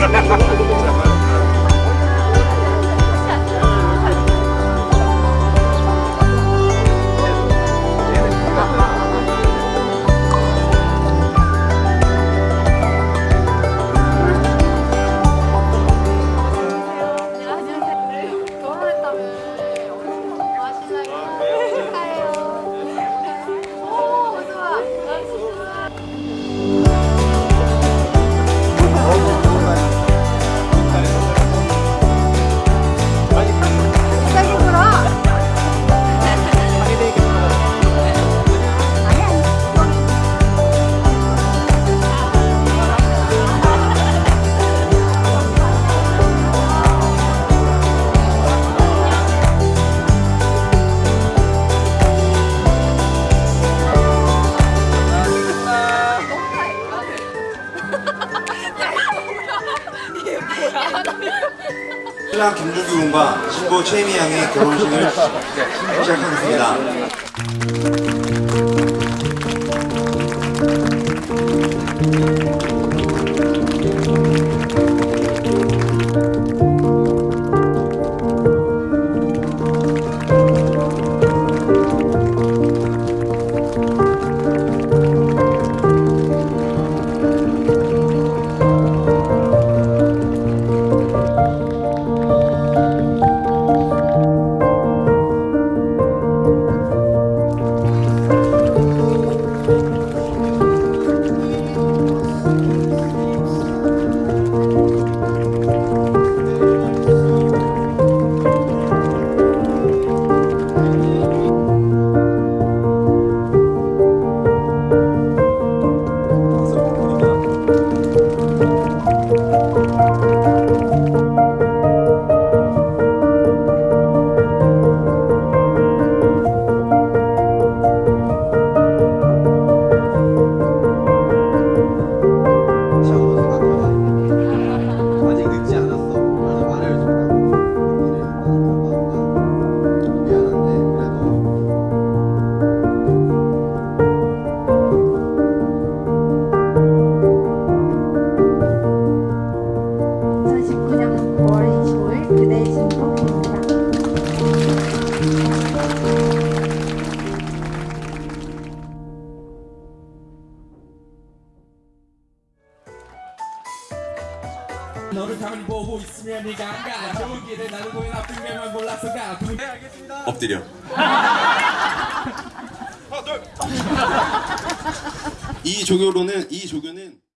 哈哈哈哈 신랑 김준규 군과 신부 최미양의 결혼식을 네. 시작하겠습니다. 너를 가만히 보고 있으면 네가 안가. 좋은 길에 나를 보여 나쁜 게만 몰라서 가. 네, 알겠습니다. 엎드려. 이 조교로는 이 조교는